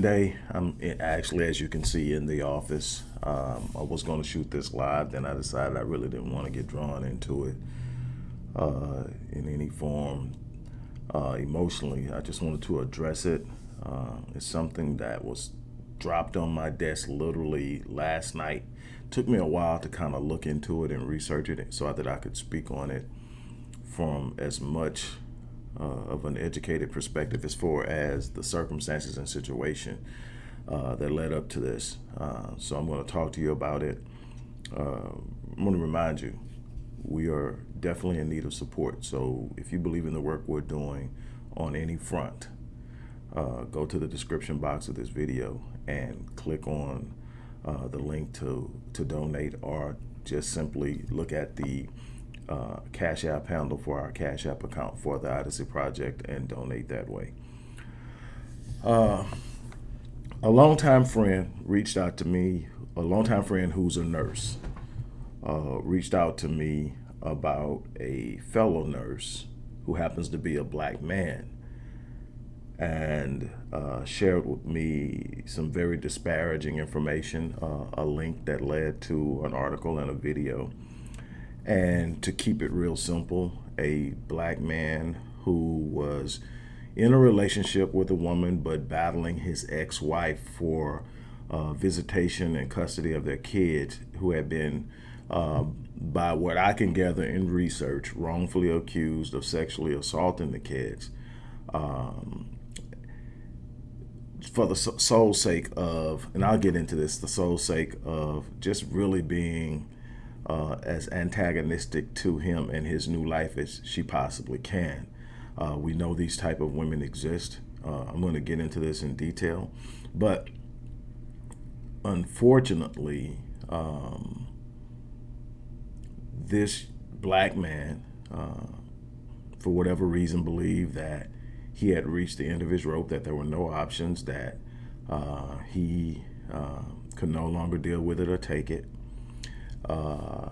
Sunday. I'm actually, as you can see, in the office. Um, I was going to shoot this live, then I decided I really didn't want to get drawn into it uh, in any form uh, emotionally. I just wanted to address it. Uh, it's something that was dropped on my desk literally last night. Took me a while to kind of look into it and research it so that I could speak on it from as much uh, of an educated perspective as far as the circumstances and situation uh, that led up to this. Uh, so I'm going to talk to you about it. Uh, I'm going to remind you, we are definitely in need of support. So if you believe in the work we're doing on any front, uh, go to the description box of this video and click on the link to, to donate or just simply look at the uh, Cash App handle for our Cash App account for the Odyssey Project and donate that way. Uh, a longtime friend reached out to me, a longtime friend who's a nurse, uh, reached out to me about a fellow nurse who happens to be a black man and uh, shared with me some very disparaging information, uh, a link that led to an article and a video. And to keep it real simple, a black man who was in a relationship with a woman but battling his ex-wife for uh, visitation and custody of their kids who had been uh, by what I can gather in research, wrongfully accused of sexually assaulting the kids. Um, for the sole sake of, and I'll get into this, the sole sake of just really being uh, as antagonistic to him and his new life as she possibly can. Uh, we know these type of women exist. Uh, I'm going to get into this in detail, but unfortunately, um, this black man, uh, for whatever reason, believed that he had reached the end of his rope, that there were no options, that uh, he uh, could no longer deal with it or take it. Uh,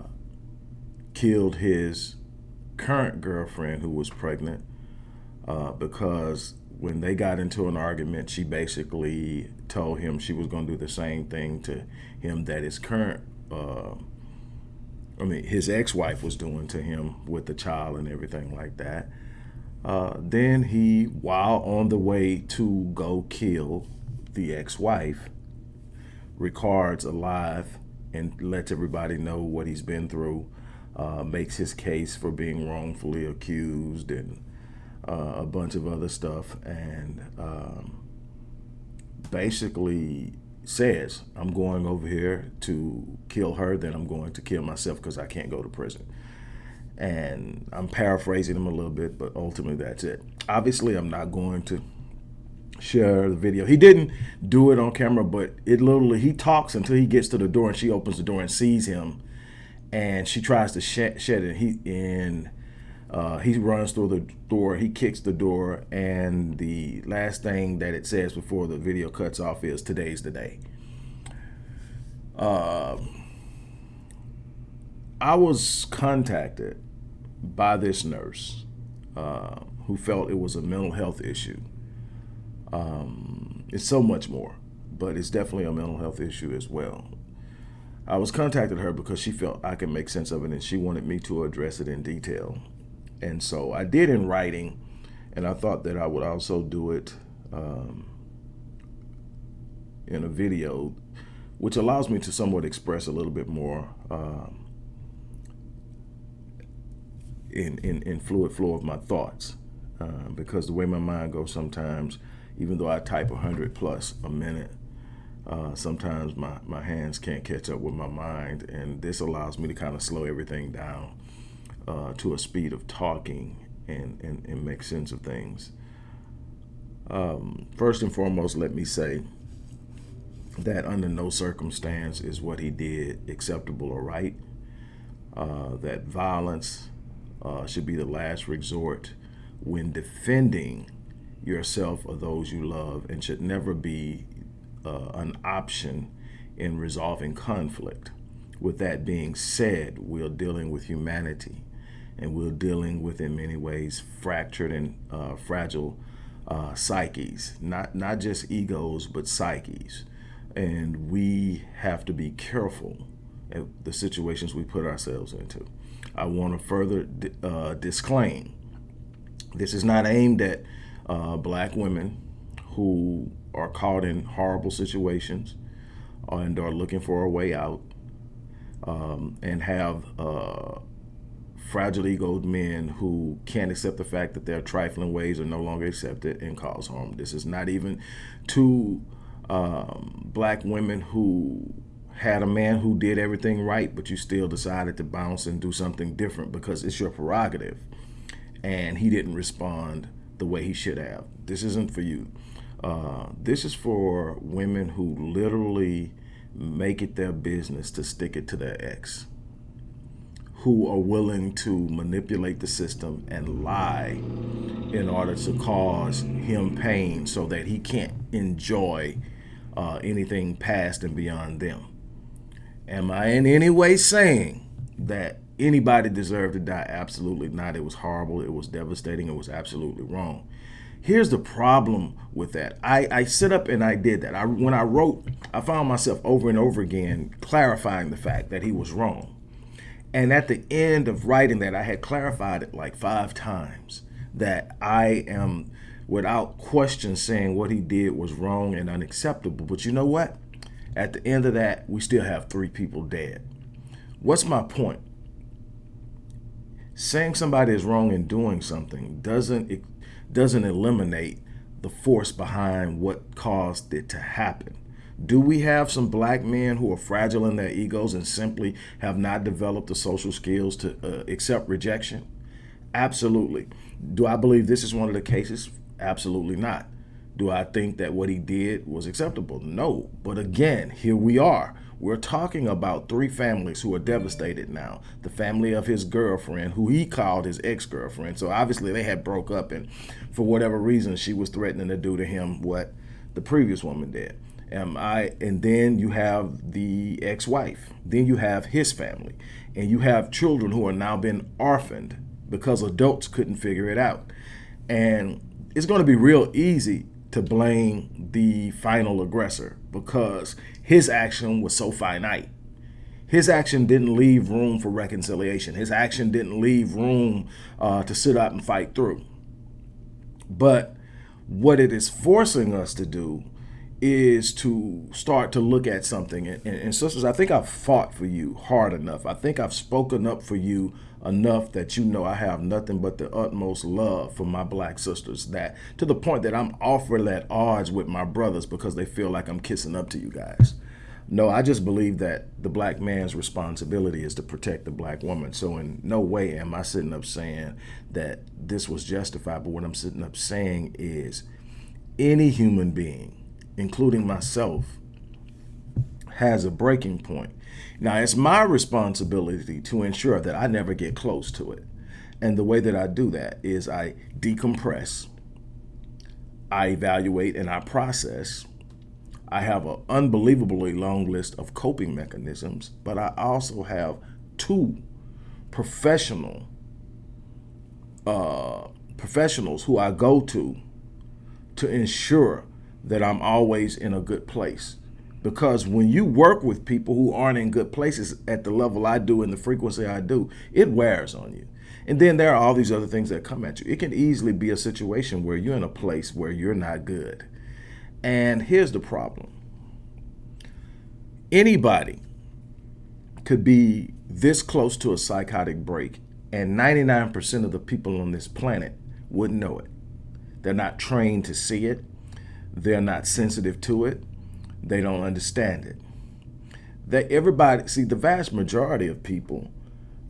killed his current girlfriend who was pregnant uh, because when they got into an argument, she basically told him she was going to do the same thing to him that his current uh, I mean, his ex-wife was doing to him with the child and everything like that. Uh, then he, while on the way to go kill the ex-wife, records alive and lets everybody know what he's been through, uh, makes his case for being wrongfully accused and uh, a bunch of other stuff, and um, basically says, I'm going over here to kill her, then I'm going to kill myself because I can't go to prison. And I'm paraphrasing him a little bit, but ultimately that's it. Obviously, I'm not going to share the video. He didn't do it on camera, but it literally, he talks until he gets to the door and she opens the door and sees him. And she tries to shed, shed it. He, and uh, he runs through the door, he kicks the door, and the last thing that it says before the video cuts off is today's the day. Uh, I was contacted by this nurse uh, who felt it was a mental health issue. Um, it's so much more, but it's definitely a mental health issue as well. I was contacted her because she felt I could make sense of it and she wanted me to address it in detail. And so I did in writing, and I thought that I would also do it um, in a video, which allows me to somewhat express a little bit more um, in, in, in fluid flow of my thoughts. Uh, because the way my mind goes sometimes, even though I type 100 plus a minute, uh, sometimes my, my hands can't catch up with my mind, and this allows me to kind of slow everything down uh, to a speed of talking and, and, and make sense of things. Um, first and foremost, let me say that under no circumstance is what he did acceptable or right. Uh, that violence uh, should be the last resort when defending yourself or those you love and should never be uh, an option in resolving conflict. With that being said, we're dealing with humanity and we're dealing with, in many ways, fractured and uh, fragile uh, psyches, not not just egos, but psyches, and we have to be careful at the situations we put ourselves into. I want to further uh, disclaim: this is not aimed at uh, black women who are caught in horrible situations and are looking for a way out um, and have uh, fragile egoed men who can't accept the fact that their trifling ways are no longer accepted and cause harm. This is not even to um, black women who had a man who did everything right, but you still decided to bounce and do something different because it's your prerogative. And he didn't respond the way he should have. This isn't for you. Uh, this is for women who literally make it their business to stick it to their ex, who are willing to manipulate the system and lie in order to cause him pain so that he can't enjoy uh, anything past and beyond them. Am I in any way saying that anybody deserved to die? Absolutely not. It was horrible. It was devastating. It was absolutely wrong. Here's the problem with that. I, I sit up and I did that. I, when I wrote, I found myself over and over again clarifying the fact that he was wrong. And at the end of writing that, I had clarified it like five times that I am without question saying what he did was wrong and unacceptable. But you know what? At the end of that, we still have three people dead. What's my point? Saying somebody is wrong in doing something doesn't it doesn't eliminate the force behind what caused it to happen. Do we have some black men who are fragile in their egos and simply have not developed the social skills to uh, accept rejection? Absolutely. Do I believe this is one of the cases? Absolutely not. Do I think that what he did was acceptable? No. But again, here we are. We're talking about three families who are devastated now. The family of his girlfriend, who he called his ex-girlfriend. So obviously they had broke up and for whatever reason, she was threatening to do to him what the previous woman did. Um, I, and then you have the ex-wife. Then you have his family. And you have children who are now been orphaned because adults couldn't figure it out. And it's going to be real easy to blame the final aggressor because his action was so finite. His action didn't leave room for reconciliation. His action didn't leave room uh, to sit up and fight through. But what it is forcing us to do is to start to look at something. And, and, sisters, I think I've fought for you hard enough. I think I've spoken up for you enough that you know I have nothing but the utmost love for my black sisters that to the point that I'm offering at odds with my brothers because they feel like I'm kissing up to you guys. No, I just believe that the black man's responsibility is to protect the black woman. So in no way am I sitting up saying that this was justified. But what I'm sitting up saying is any human being, including myself, has a breaking point. Now, it's my responsibility to ensure that I never get close to it. And the way that I do that is I decompress, I evaluate, and I process. I have an unbelievably long list of coping mechanisms, but I also have two professional uh, professionals who I go to to ensure that I'm always in a good place because when you work with people who aren't in good places at the level I do and the frequency I do, it wears on you. And then there are all these other things that come at you. It can easily be a situation where you're in a place where you're not good. And here's the problem. Anybody could be this close to a psychotic break and 99% of the people on this planet wouldn't know it. They're not trained to see it. They're not sensitive to it they don't understand it. That everybody, see, the vast majority of people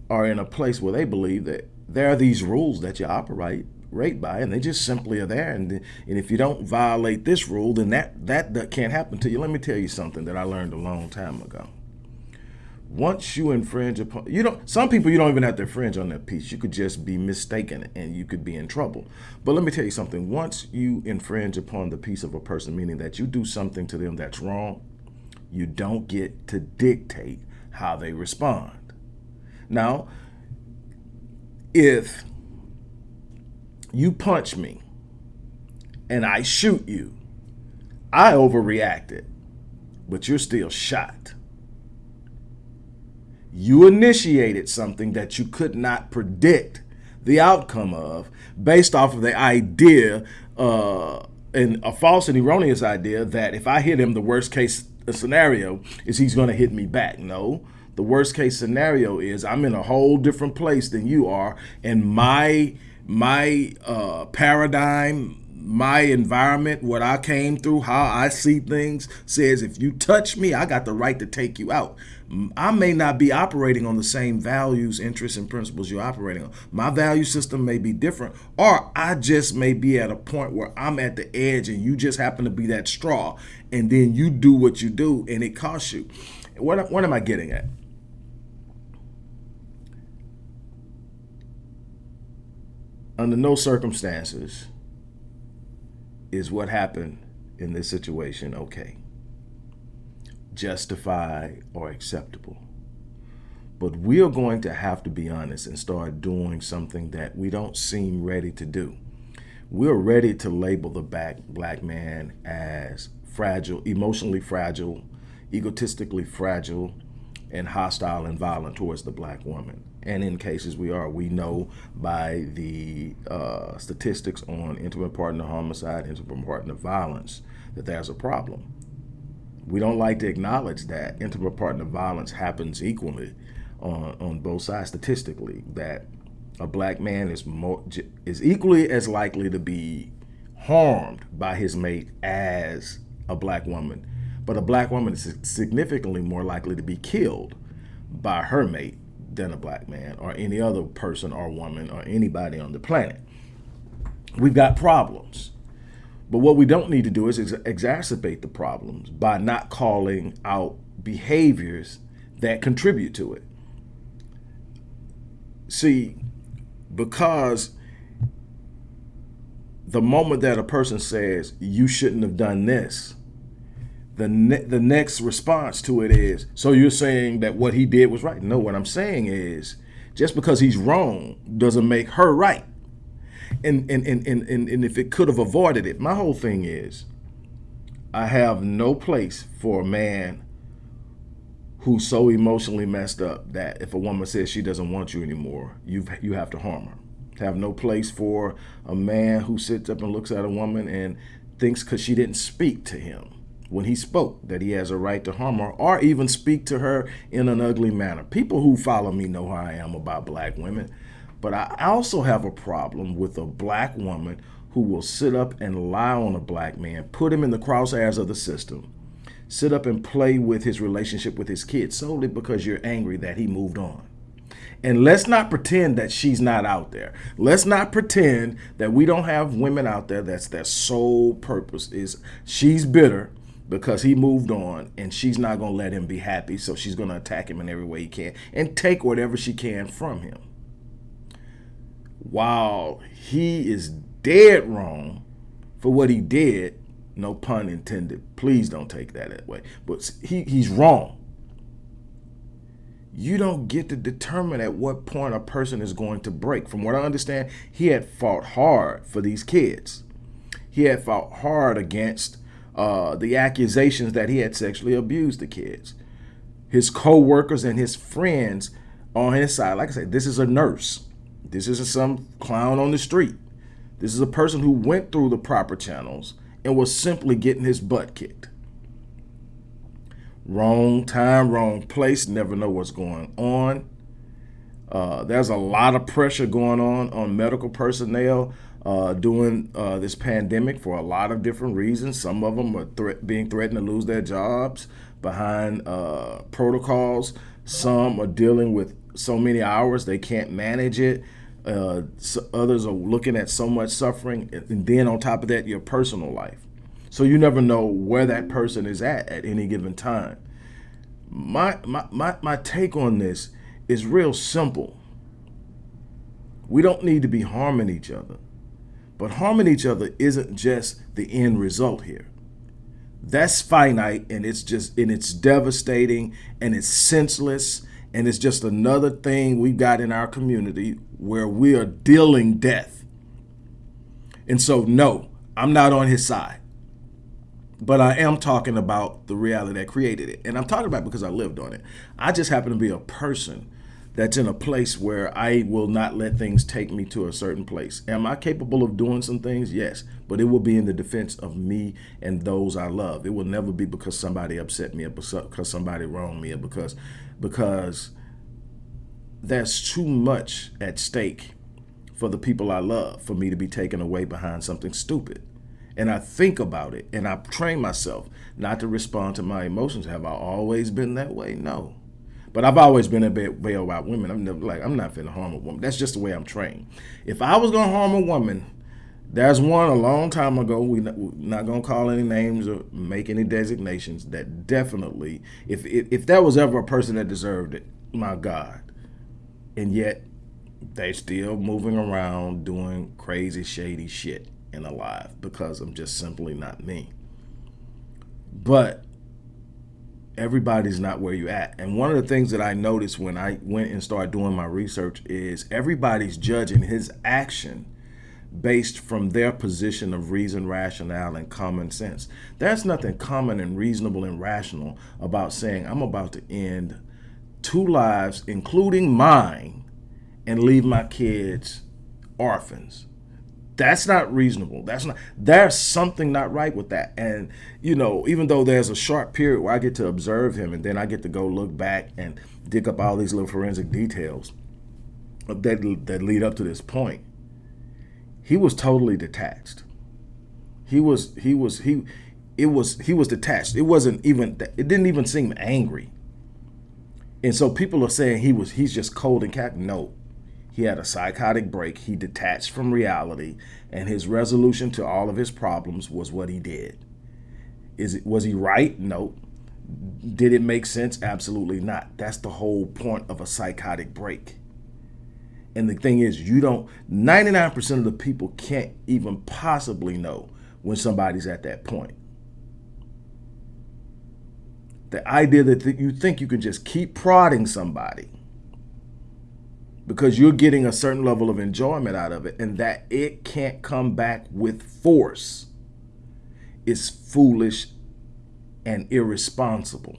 are in a place where they believe that there are these rules that you operate rate by, and they just simply are there. And, and if you don't violate this rule, then that, that, that can't happen to you. Let me tell you something that I learned a long time ago once you infringe upon you don't some people you don't even have to infringe on that piece you could just be mistaken and you could be in trouble but let me tell you something once you infringe upon the piece of a person meaning that you do something to them that's wrong you don't get to dictate how they respond now if you punch me and I shoot you. I overreacted, but you're still shot. You initiated something that you could not predict the outcome of based off of the idea uh, and a false and erroneous idea that if I hit him, the worst case scenario is he's going to hit me back. No, the worst case scenario is I'm in a whole different place than you are, and my my uh, paradigm, my environment, what I came through, how I see things says if you touch me, I got the right to take you out. I may not be operating on the same values, interests, and principles you're operating on. My value system may be different, or I just may be at a point where I'm at the edge and you just happen to be that straw, and then you do what you do and it costs you. What, what am I getting at? Under no circumstances is what happened in this situation okay justified, or acceptable. But we are going to have to be honest and start doing something that we don't seem ready to do. We're ready to label the back black man as fragile, emotionally fragile, egotistically fragile, and hostile and violent towards the black woman. And in cases we are, we know by the uh, statistics on intimate partner homicide, intimate partner violence, that there's a problem we don't like to acknowledge that intimate partner violence happens equally on, on both sides statistically, that a black man is more is equally as likely to be harmed by his mate as a black woman. But a black woman is significantly more likely to be killed by her mate than a black man or any other person or woman or anybody on the planet. We've got problems. But what we don't need to do is ex exacerbate the problems by not calling out behaviors that contribute to it. See, because the moment that a person says, you shouldn't have done this, the, ne the next response to it is, so you're saying that what he did was right. No, what I'm saying is, just because he's wrong doesn't make her right and, and, and, and, and if it could have avoided it, my whole thing is I have no place for a man who's so emotionally messed up that if a woman says she doesn't want you anymore, you you have to harm her. Have no place for a man who sits up and looks at a woman and thinks because she didn't speak to him when he spoke that he has a right to harm her or even speak to her in an ugly manner. People who follow me know how I am about black women. But I also have a problem with a black woman who will sit up and lie on a black man, put him in the crosshairs of the system, sit up and play with his relationship with his kids solely because you're angry that he moved on. And let's not pretend that she's not out there. Let's not pretend that we don't have women out there that's their sole purpose is she's bitter because he moved on and she's not going to let him be happy. So she's going to attack him in every way he can and take whatever she can from him while he is dead wrong for what he did, no pun intended, please don't take that that way, but he, he's wrong. You don't get to determine at what point a person is going to break. From what I understand, he had fought hard for these kids. He had fought hard against uh, the accusations that he had sexually abused the kids. His co-workers and his friends on his side, like I said, this is a nurse this isn't some clown on the street. This is a person who went through the proper channels and was simply getting his butt kicked. Wrong time, wrong place, never know what's going on. Uh, there's a lot of pressure going on on medical personnel uh, during uh, this pandemic for a lot of different reasons. Some of them are thre being threatened to lose their jobs behind uh, protocols. Some are dealing with so many hours they can't manage it. Uh, so others are looking at so much suffering, and then on top of that, your personal life. So you never know where that person is at at any given time. My, my, my, my take on this is real simple. We don't need to be harming each other. But harming each other isn't just the end result here. That's finite and it's just and it's devastating and it's senseless and it's just another thing we've got in our community where we are dealing death. And so, no, I'm not on his side. But I am talking about the reality that created it. And I'm talking about because I lived on it. I just happen to be a person that's in a place where I will not let things take me to a certain place. Am I capable of doing some things? Yes, but it will be in the defense of me and those I love. It will never be because somebody upset me or because somebody wronged me or because because there's too much at stake for the people I love for me to be taken away behind something stupid. And I think about it and I train myself not to respond to my emotions. Have I always been that way? No. But I've always been a bit way about women. I'm never like I'm not finna harm a woman. That's just the way I'm trained. If I was gonna harm a woman, there's one a long time ago. We are not gonna call any names or make any designations. That definitely, if if, if there was ever a person that deserved it, my God, and yet they still moving around doing crazy, shady shit and alive because I'm just simply not me. But everybody's not where you at. And one of the things that I noticed when I went and started doing my research is everybody's judging his action based from their position of reason, rationale, and common sense. There's nothing common and reasonable and rational about saying I'm about to end two lives, including mine, and leave my kids orphans. That's not reasonable. That's not, there's something not right with that. And, you know, even though there's a short period where I get to observe him and then I get to go look back and dig up all these little forensic details that, that lead up to this point, he was totally detached. He was, he was, he, it was, he was detached. It wasn't even, it didn't even seem angry. And so people are saying he was, he's just cold and cat. No, he had a psychotic break. He detached from reality, and his resolution to all of his problems was what he did. Is it was he right? No. Did it make sense? Absolutely not. That's the whole point of a psychotic break. And the thing is, you don't 99% of the people can't even possibly know when somebody's at that point. The idea that you think you can just keep prodding somebody because you're getting a certain level of enjoyment out of it and that it can't come back with force is foolish and irresponsible.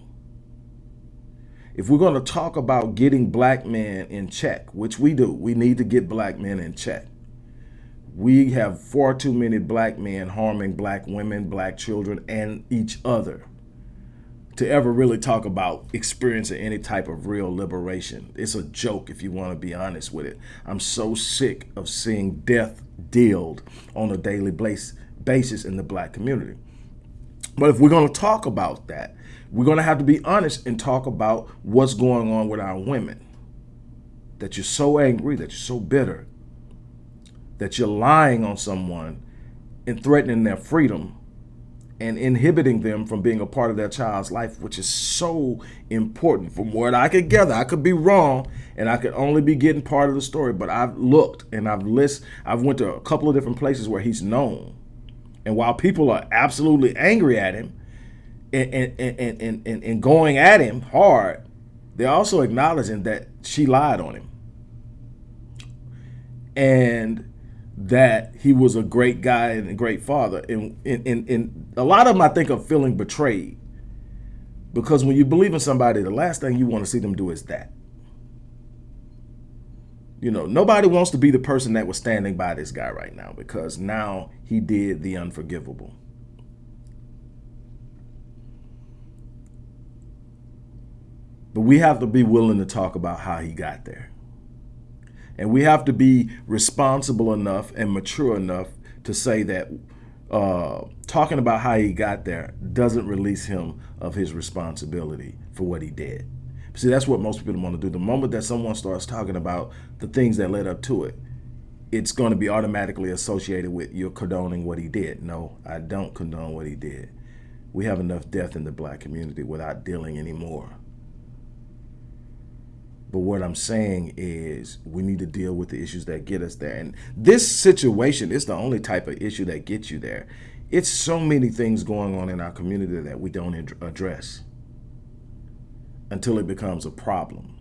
If we're going to talk about getting black men in check, which we do, we need to get black men in check. We have far too many black men harming black women, black children, and each other to ever really talk about experiencing any type of real liberation. It's a joke if you want to be honest with it. I'm so sick of seeing death dealt on a daily basis in the black community. But if we're going to talk about that, we're going to have to be honest and talk about what's going on with our women. That you're so angry, that you're so bitter, that you're lying on someone and threatening their freedom and inhibiting them from being a part of their child's life, which is so important. From what I could gather, I could be wrong, and I could only be getting part of the story. But I've looked and I've list, I've went to a couple of different places where he's known, and while people are absolutely angry at him and and and and, and, going at him hard, they're also acknowledging that she lied on him. And that he was a great guy and a great father. And, and, and, and a lot of them, I think, are feeling betrayed. Because when you believe in somebody, the last thing you want to see them do is that. You know, nobody wants to be the person that was standing by this guy right now because now he did the unforgivable. But we have to be willing to talk about how he got there. And we have to be responsible enough and mature enough to say that uh, talking about how he got there doesn't release him of his responsibility for what he did. See, that's what most people want to do. The moment that someone starts talking about the things that led up to it, it's going to be automatically associated with you're condoning what he did. No, I don't condone what he did. We have enough death in the black community without dealing anymore. But what I'm saying is we need to deal with the issues that get us there. And this situation is the only type of issue that gets you there. It's so many things going on in our community that we don't address until it becomes a problem.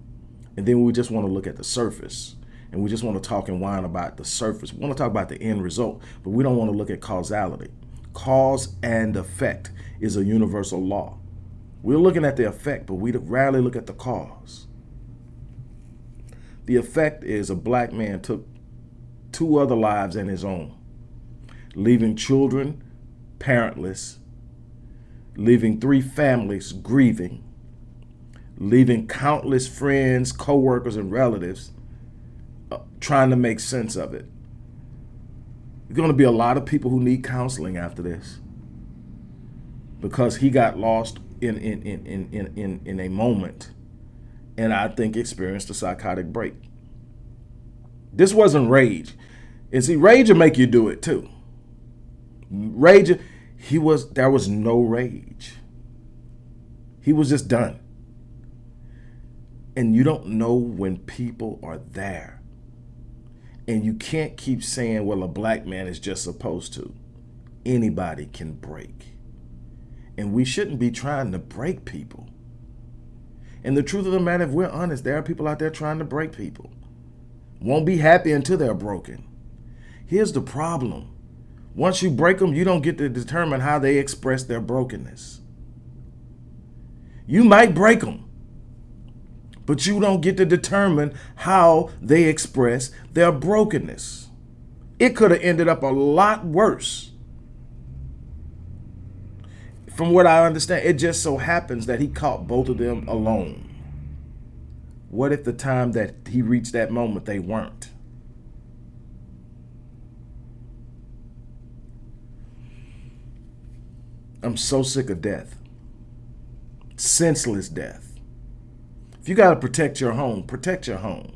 And then we just want to look at the surface and we just want to talk and whine about the surface. We want to talk about the end result, but we don't want to look at causality. Cause and effect is a universal law. We're looking at the effect, but we rarely look at the cause. The effect is a black man took two other lives and his own, leaving children parentless, leaving three families grieving, leaving countless friends, co-workers, and relatives uh, trying to make sense of it. There's going to be a lot of people who need counseling after this because he got lost in, in, in, in, in, in a moment and I think experienced a psychotic break. This wasn't rage. And see, rage will make you do it too. Rage, he was, there was no rage. He was just done. And you don't know when people are there. And you can't keep saying, well, a black man is just supposed to. Anybody can break. And we shouldn't be trying to break people. And the truth of the matter, if we're honest, there are people out there trying to break people. Won't be happy until they're broken. Here's the problem. Once you break them, you don't get to determine how they express their brokenness. You might break them, but you don't get to determine how they express their brokenness. It could have ended up a lot worse from what I understand, it just so happens that he caught both of them alone. What if the time that he reached that moment, they weren't? I'm so sick of death. Senseless death. If you got to protect your home, protect your home.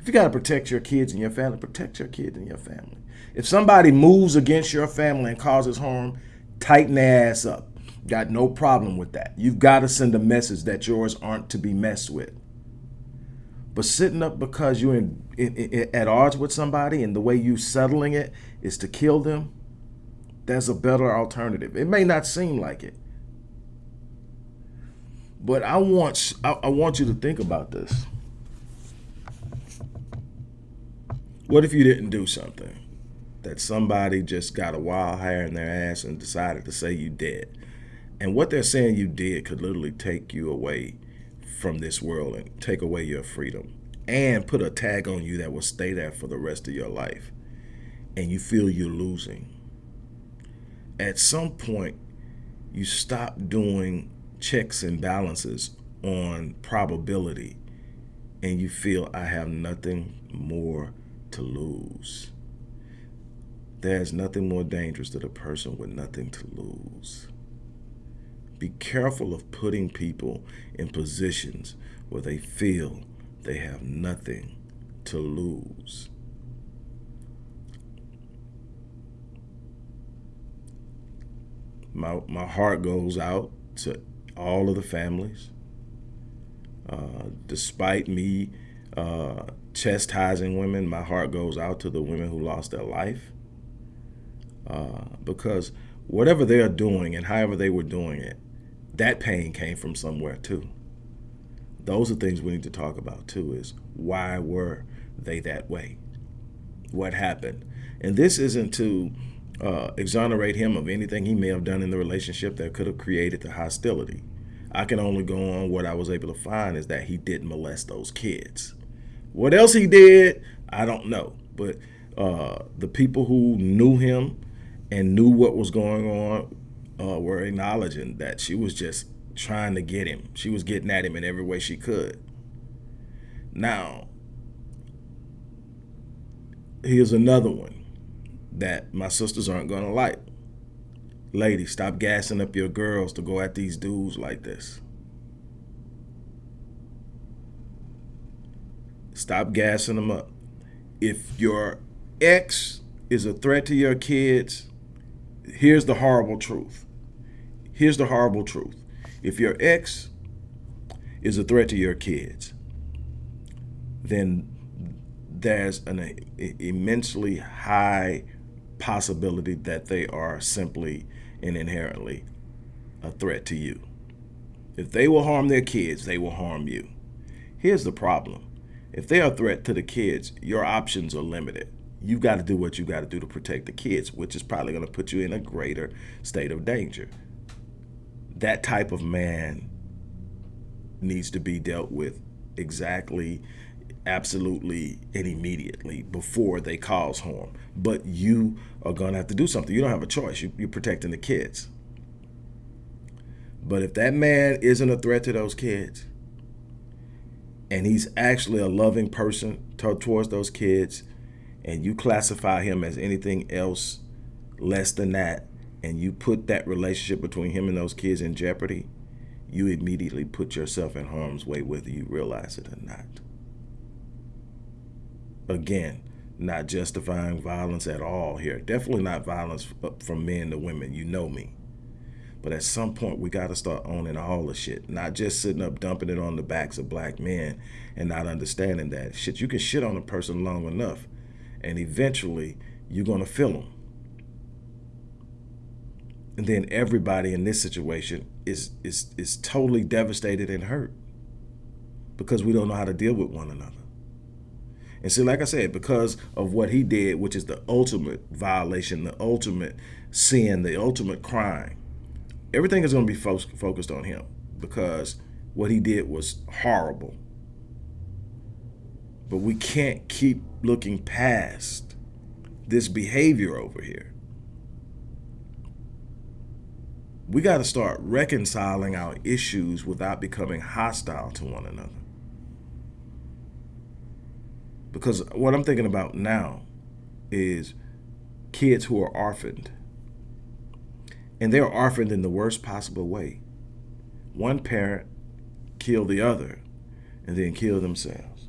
If you got to protect your kids and your family, protect your kids and your family. If somebody moves against your family and causes harm, tighten their ass up. Got no problem with that. You've got to send a message that yours aren't to be messed with. But sitting up because you're in, in, in, at odds with somebody and the way you settling it is to kill them, there's a better alternative. It may not seem like it. But I want I, I want you to think about this. What if you didn't do something? That somebody just got a wild hair in their ass and decided to say you dead. And what they're saying you did could literally take you away from this world and take away your freedom and put a tag on you that will stay there for the rest of your life. And you feel you're losing. At some point, you stop doing checks and balances on probability and you feel I have nothing more to lose. There's nothing more dangerous than a person with nothing to lose. Be careful of putting people in positions where they feel they have nothing to lose. My, my heart goes out to all of the families. Uh, despite me uh, chastising women, my heart goes out to the women who lost their life. Uh, because whatever they are doing and however they were doing it, that pain came from somewhere too. Those are things we need to talk about too is why were they that way? What happened? And this isn't to uh, exonerate him of anything he may have done in the relationship that could have created the hostility. I can only go on what I was able to find is that he did molest those kids. What else he did, I don't know. But uh, the people who knew him and knew what was going on uh, were acknowledging that she was just trying to get him. She was getting at him in every way she could. Now, here's another one that my sisters aren't going to like. Ladies, stop gassing up your girls to go at these dudes like this. Stop gassing them up. If your ex is a threat to your kids, here's the horrible truth. Here's the horrible truth. If your ex is a threat to your kids, then there's an immensely high possibility that they are simply and inherently a threat to you. If they will harm their kids, they will harm you. Here's the problem. If they're a threat to the kids, your options are limited. You've got to do what you got to do to protect the kids, which is probably going to put you in a greater state of danger. That type of man needs to be dealt with exactly, absolutely, and immediately before they cause harm. But you are going to have to do something. You don't have a choice. You, you're protecting the kids. But if that man isn't a threat to those kids, and he's actually a loving person towards those kids, and you classify him as anything else less than that, and you put that relationship between him and those kids in jeopardy, you immediately put yourself in harm's way whether you realize it or not. Again, not justifying violence at all here. Definitely not violence from men to women. You know me. But at some point, we got to start owning all the shit, not just sitting up dumping it on the backs of black men and not understanding that shit. You can shit on a person long enough, and eventually you're gonna feel them. And then everybody in this situation is is is totally devastated and hurt because we don't know how to deal with one another. And see, like I said, because of what he did, which is the ultimate violation, the ultimate sin, the ultimate crime, everything is going to be fo focused on him because what he did was horrible. But we can't keep looking past this behavior over here. We got to start reconciling our issues without becoming hostile to one another. Because what I'm thinking about now is kids who are orphaned and they're orphaned in the worst possible way. One parent killed the other and then killed themselves.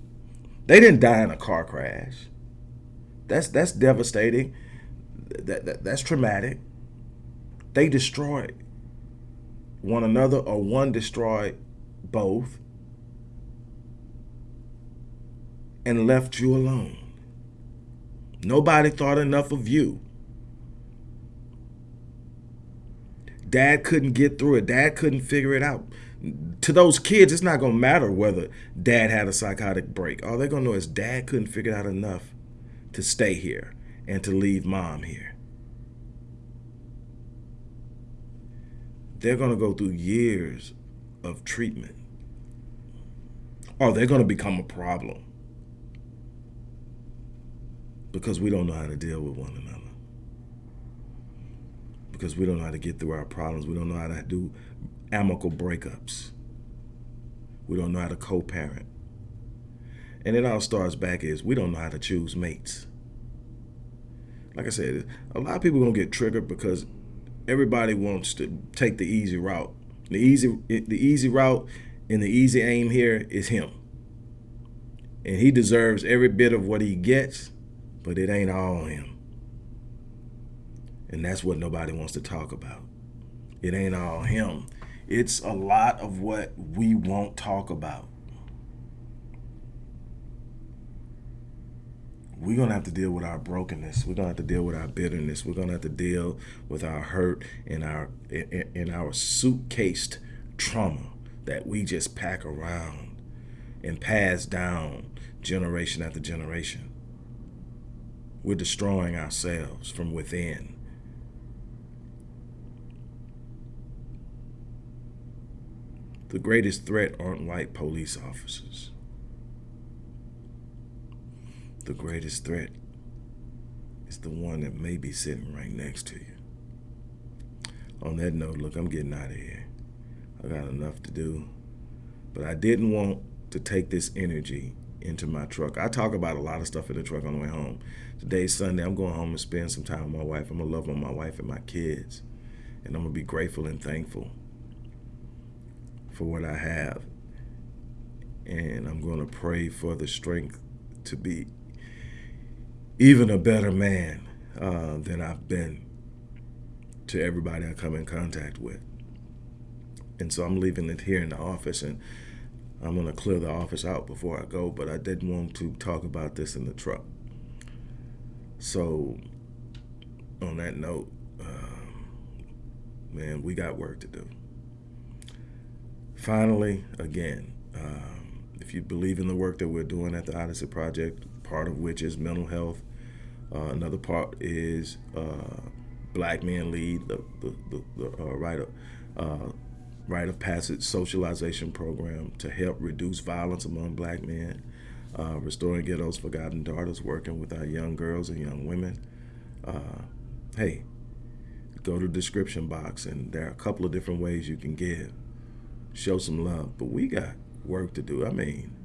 They didn't die in a car crash. That's that's devastating. That, that that's traumatic. They destroyed one another or one destroyed both and left you alone. Nobody thought enough of you Dad couldn't get through it. Dad couldn't figure it out. To those kids, it's not going to matter whether dad had a psychotic break. All they're going to know is dad couldn't figure out enough to stay here and to leave mom here. They're going to go through years of treatment. Or they're going to become a problem because we don't know how to deal with one another because we don't know how to get through our problems. We don't know how to do amicable breakups. We don't know how to co-parent. And it all starts back is we don't know how to choose mates. Like I said, a lot of people are gonna get triggered because everybody wants to take the easy route. The easy, the easy route and the easy aim here is him. And he deserves every bit of what he gets, but it ain't all him. And that's what nobody wants to talk about. It ain't all him. It's a lot of what we won't talk about. We're going to have to deal with our brokenness. We're going to have to deal with our bitterness. We're going to have to deal with our hurt and our in our suitcased trauma that we just pack around and pass down generation after generation. We're destroying ourselves from within. The greatest threat aren't white police officers. The greatest threat is the one that may be sitting right next to you. On that note, look, I'm getting out of here. I got enough to do. But I didn't want to take this energy into my truck. I talk about a lot of stuff in the truck on the way home. Today's Sunday. I'm going home and spend some time with my wife. I'm going to love on my wife and my kids. And I'm going to be grateful and thankful for what I have. And I'm going to pray for the strength to be even a better man uh, than I've been to everybody I come in contact with. And so I'm leaving it here in the office and I'm going to clear the office out before I go, but I didn't want to talk about this in the truck. So on that note, um, man, we got work to do. Finally, again, um, if you believe in the work that we're doing at the Odyssey Project, part of which is mental health, uh, another part is uh, Black Men Lead, the, the, the, the uh, rite, of, uh, rite of passage socialization program to help reduce violence among black men, uh, restoring ghettos forgotten daughters, working with our young girls and young women. Uh, hey, go to the description box and there are a couple of different ways you can give. Show some love, but we got work to do. I mean,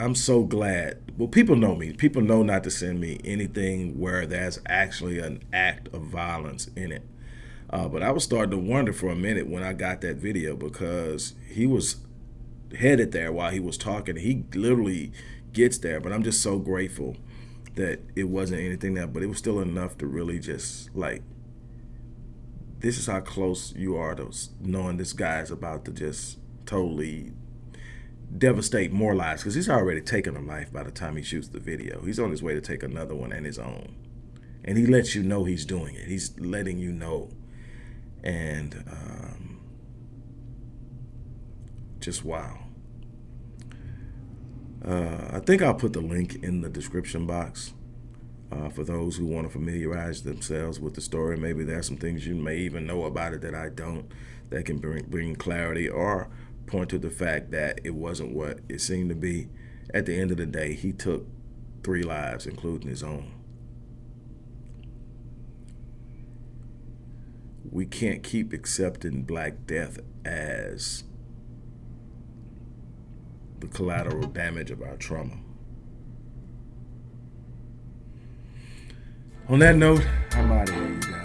I'm so glad. Well, people know me. People know not to send me anything where there's actually an act of violence in it. Uh, but I was starting to wonder for a minute when I got that video because he was headed there while he was talking. He literally gets there, but I'm just so grateful that it wasn't anything that, but it was still enough to really just like, this is how close you are to knowing this guy is about to just totally devastate more lives because he's already taken a life by the time he shoots the video. He's on his way to take another one and his own. And he lets you know he's doing it. He's letting you know. And um, just wow. Uh, I think I'll put the link in the description box uh, for those who want to familiarize themselves with the story. Maybe there's some things you may even know about it that I don't that can bring, bring clarity or point to the fact that it wasn't what it seemed to be. At the end of the day, he took three lives, including his own. We can't keep accepting Black Death as the collateral damage of our trauma. On that note, I'm out of here, you guys.